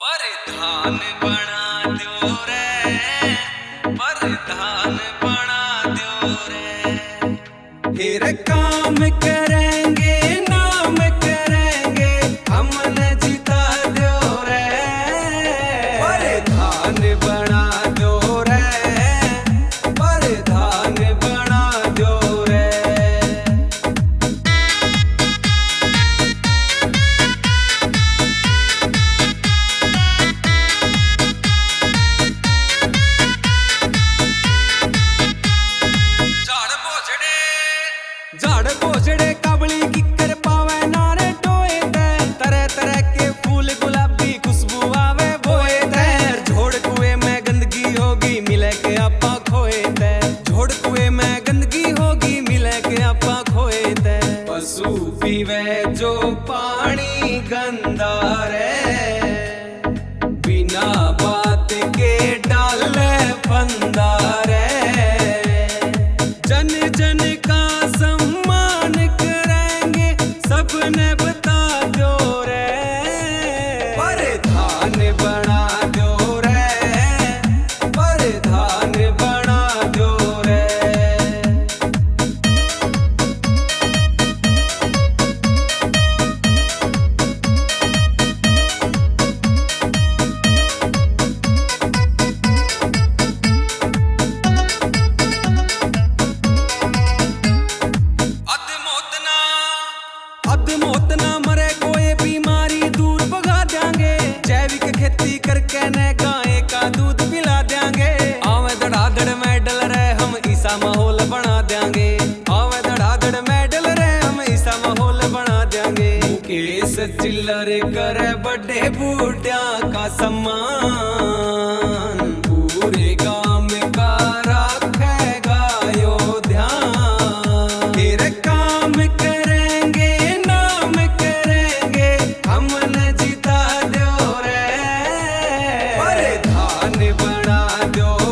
परिधान बना दो रे परिधान बना दो रे। फिर काम करेंगे नाम पशु वे जो पानी गंदा रे मौत ना मरे, कोई बीमारी दूर भगा देंगे। जैविक खेती करके न गाय का दूध पिला देंगे। आवे धड़ाधड़ मेडल रे हम ईसा माहौल बना देंगे। आवे धड़ाधड़ मेडल रे हम ईसा माहौल बना देंगे। केस चिल्लर करे बड़े बूटिया का सम्मान। Senhor.